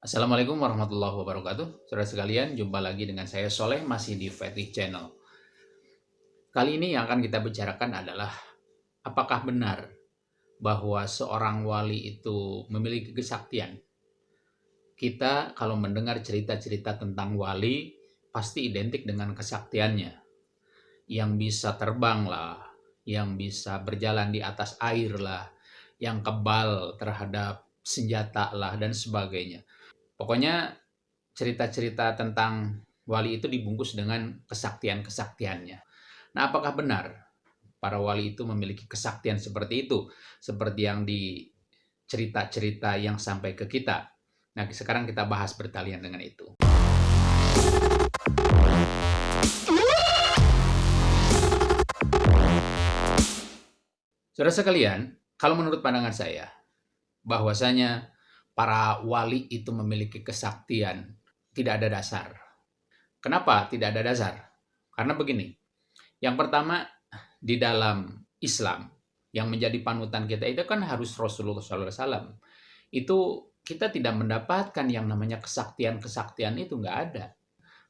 Assalamualaikum warahmatullahi wabarakatuh. Saudara sekalian, jumpa lagi dengan saya Soleh masih di Fetih Channel. Kali ini yang akan kita bicarakan adalah apakah benar bahwa seorang wali itu memiliki kesaktian? Kita kalau mendengar cerita-cerita tentang wali pasti identik dengan kesaktiannya. Yang bisa terbang lah, yang bisa berjalan di atas air lah, yang kebal terhadap senjata lah dan sebagainya. Pokoknya cerita-cerita tentang wali itu dibungkus dengan kesaktian-kesaktiannya. Nah, apakah benar para wali itu memiliki kesaktian seperti itu? Seperti yang di cerita-cerita yang sampai ke kita. Nah, sekarang kita bahas bertalian dengan itu. Saudara sekalian, kalau menurut pandangan saya, bahwasanya para wali itu memiliki kesaktian, tidak ada dasar. Kenapa tidak ada dasar? Karena begini, yang pertama di dalam Islam yang menjadi panutan kita itu kan harus Rasulullah SAW. Itu kita tidak mendapatkan yang namanya kesaktian-kesaktian itu nggak ada.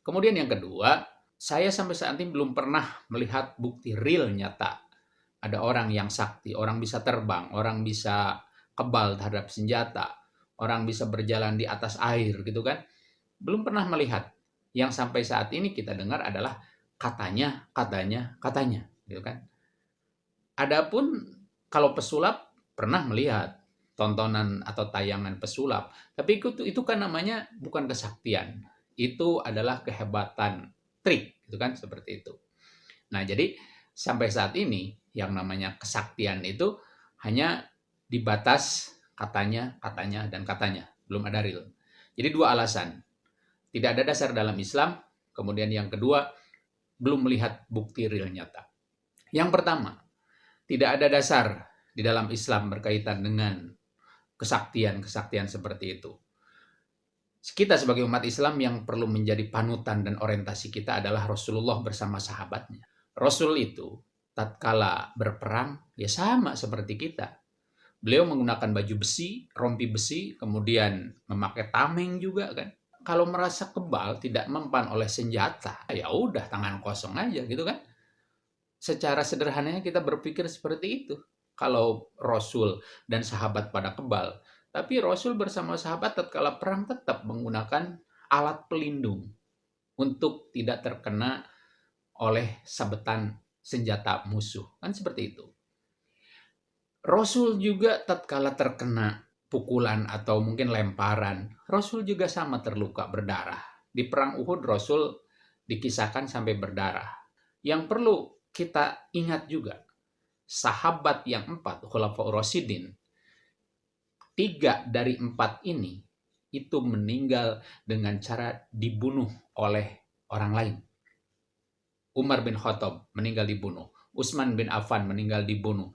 Kemudian yang kedua, saya sampai saat ini belum pernah melihat bukti real nyata. Ada orang yang sakti, orang bisa terbang, orang bisa kebal terhadap senjata, orang bisa berjalan di atas air gitu kan. Belum pernah melihat. Yang sampai saat ini kita dengar adalah katanya, katanya, katanya gitu kan. Adapun kalau pesulap pernah melihat tontonan atau tayangan pesulap, tapi itu itu kan namanya bukan kesaktian. Itu adalah kehebatan trik gitu kan seperti itu. Nah, jadi sampai saat ini yang namanya kesaktian itu hanya dibatas katanya, katanya, dan katanya. Belum ada real. Jadi dua alasan. Tidak ada dasar dalam Islam. Kemudian yang kedua, belum melihat bukti real nyata. Yang pertama, tidak ada dasar di dalam Islam berkaitan dengan kesaktian-kesaktian seperti itu. Kita sebagai umat Islam yang perlu menjadi panutan dan orientasi kita adalah Rasulullah bersama sahabatnya. Rasul itu tatkala berperang ya sama seperti kita. Beliau menggunakan baju besi, rompi besi, kemudian memakai tameng juga kan. Kalau merasa kebal, tidak mempan oleh senjata, ya udah tangan kosong aja gitu kan. Secara sederhananya kita berpikir seperti itu. Kalau Rasul dan sahabat pada kebal, tapi Rasul bersama sahabat tatkala perang tetap menggunakan alat pelindung untuk tidak terkena oleh sabetan senjata musuh. Kan seperti itu. Rasul juga tatkala terkena pukulan atau mungkin lemparan, Rasul juga sama terluka berdarah. Di perang Uhud Rasul dikisahkan sampai berdarah. Yang perlu kita ingat juga, sahabat yang empat, Khulafaur Rasidin, tiga dari empat ini itu meninggal dengan cara dibunuh oleh orang lain. Umar bin Khattab meninggal dibunuh. Utsman bin Affan meninggal dibunuh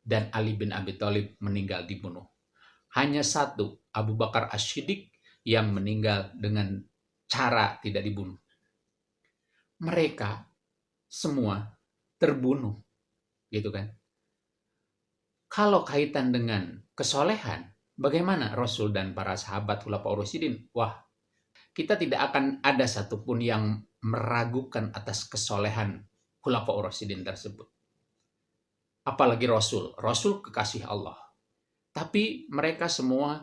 dan Ali bin Abi Thalib meninggal dibunuh. Hanya satu, Abu Bakar Ashidik yang meninggal dengan cara tidak dibunuh. Mereka semua terbunuh, gitu kan? Kalau kaitan dengan kesolehan, bagaimana Rasul dan para sahabat Khulafaur Rasyidin? Wah, kita tidak akan ada satupun yang meragukan atas kesolehan Khulafaur Rasyidin tersebut apalagi Rasul. Rasul kekasih Allah. Tapi mereka semua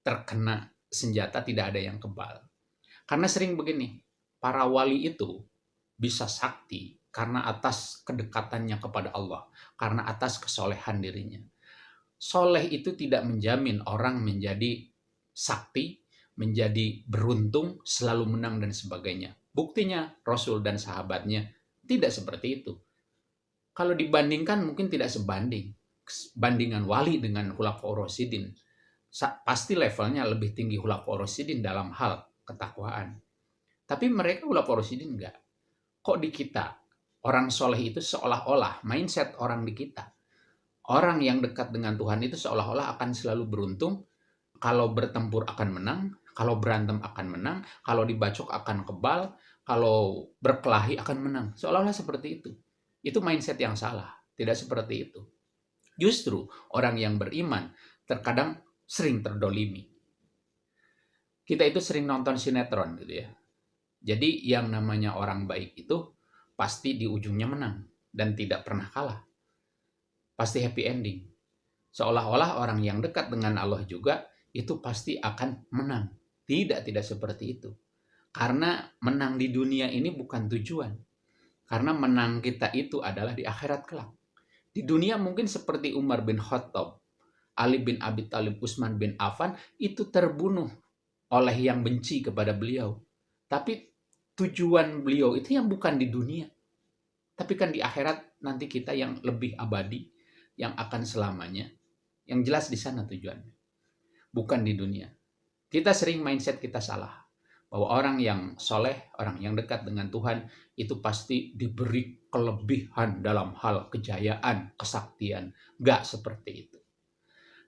terkena senjata tidak ada yang kebal. Karena sering begini, para wali itu bisa sakti karena atas kedekatannya kepada Allah, karena atas kesolehan dirinya. Soleh itu tidak menjamin orang menjadi sakti, menjadi beruntung, selalu menang dan sebagainya. Buktinya Rasul dan sahabatnya tidak seperti itu kalau dibandingkan mungkin tidak sebanding. Bandingan wali dengan Khulafaur Rasyidin. Pasti levelnya lebih tinggi Khulafaur Rasyidin dalam hal ketakwaan. Tapi mereka Khulafaur Rasyidin enggak. Kok di kita, orang soleh itu seolah-olah, mindset orang di kita. Orang yang dekat dengan Tuhan itu seolah-olah akan selalu beruntung, kalau bertempur akan menang, kalau berantem akan menang, kalau dibacok akan kebal, kalau berkelahi akan menang. Seolah-olah seperti itu. Itu mindset yang salah. Tidak seperti itu. Justru orang yang beriman terkadang sering terdolimi. kita itu sering nonton sinetron gitu ya. Jadi yang namanya orang baik itu pasti di ujungnya menang dan tidak pernah kalah. Pasti happy ending. Seolah-olah orang yang dekat dengan Allah juga itu pasti akan menang. Tidak, tidak seperti itu. Karena menang di dunia ini bukan tujuan. Karena menang kita itu adalah di akhirat kelak. Di dunia mungkin seperti Umar bin Khattab, Ali bin Abi Talib, Utsman bin Affan itu terbunuh oleh yang benci kepada beliau. Tapi tujuan beliau itu yang bukan di dunia. Tapi kan di akhirat nanti kita yang lebih abadi, yang akan selamanya. Yang jelas di sana tujuannya. Bukan di dunia. Kita sering mindset kita salah. Bahwa orang yang soleh, orang yang dekat dengan Tuhan, itu pasti diberi kelebihan dalam hal kejayaan, kesaktian. Gak seperti itu.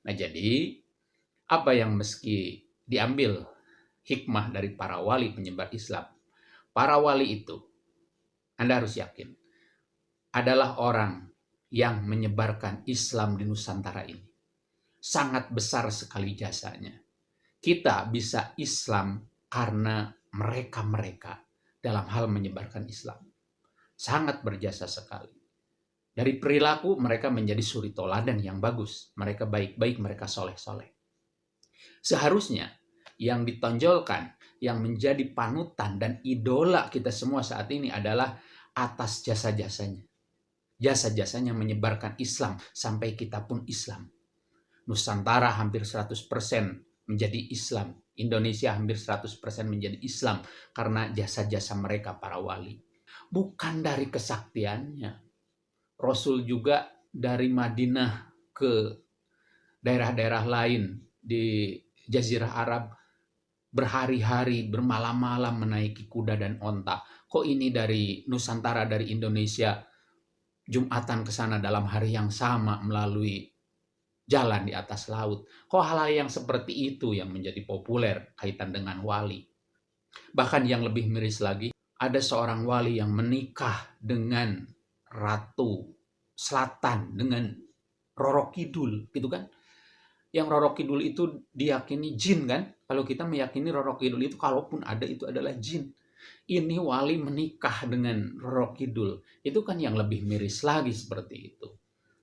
Nah jadi, apa yang meski diambil hikmah dari para wali penyebar Islam. Para wali itu, Anda harus yakin, adalah orang yang menyebarkan Islam di Nusantara ini. Sangat besar sekali jasanya. Kita bisa Islam karena mereka-mereka dalam hal menyebarkan Islam. Sangat berjasa sekali. Dari perilaku mereka menjadi suri toladan yang bagus. Mereka baik-baik, mereka soleh-soleh. Seharusnya yang ditonjolkan, yang menjadi panutan dan idola kita semua saat ini adalah atas jasa-jasanya. Jasa-jasanya menyebarkan Islam sampai kita pun Islam. Nusantara hampir 100% menjadi Islam. Indonesia hampir 100% menjadi Islam karena jasa-jasa mereka para wali. Bukan dari kesaktiannya. Rasul juga dari Madinah ke daerah-daerah lain di Jazirah Arab berhari-hari, bermalam-malam menaiki kuda dan onta. Kok ini dari Nusantara, dari Indonesia, Jumatan ke sana dalam hari yang sama melalui jalan di atas laut. Kok hal-hal yang seperti itu yang menjadi populer kaitan dengan wali. Bahkan yang lebih miris lagi, ada seorang wali yang menikah dengan Ratu Selatan, dengan Roro Kidul, gitu kan yang Roro Kidul itu diyakini jin kan? Kalau kita meyakini Roro Kidul itu kalaupun ada itu adalah jin. Ini wali menikah dengan Roro Kidul. Itu kan yang lebih miris lagi seperti itu.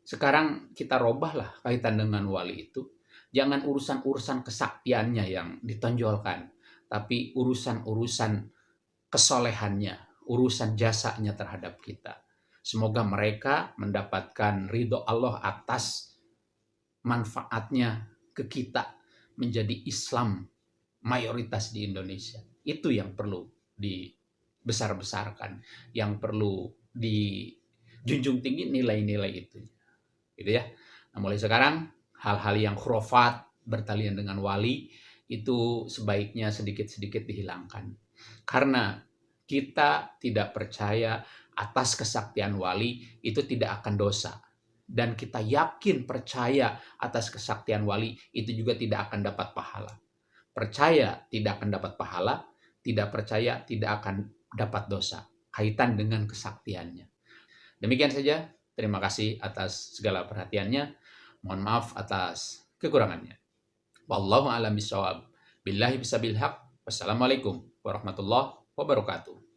Sekarang kita robahlah kaitan dengan wali itu. Jangan urusan-urusan kesaktiannya yang ditonjolkan. Tapi urusan-urusan kesolehannya, urusan jasanya terhadap kita. Semoga mereka mendapatkan ridho Allah atas manfaatnya ke kita menjadi Islam mayoritas di Indonesia. Itu yang perlu dibesar-besarkan, yang perlu dijunjung tinggi nilai-nilai itu. Gitu ya. Nah, mulai sekarang hal-hal yang khurafat bertalian dengan wali itu sebaiknya sedikit-sedikit dihilangkan. Karena kita tidak percaya atas kesaktian wali itu tidak akan dosa dan kita yakin percaya atas kesaktian wali, itu juga tidak akan dapat pahala. Percaya tidak akan dapat pahala, tidak percaya tidak akan dapat dosa. Kaitan dengan kesaktiannya. Demikian saja. Terima kasih atas segala perhatiannya. Mohon maaf atas kekurangannya. Wallahu a'lam bishawab. Billahi bisabil haq. Wassalamualaikum warahmatullahi wabarakatuh.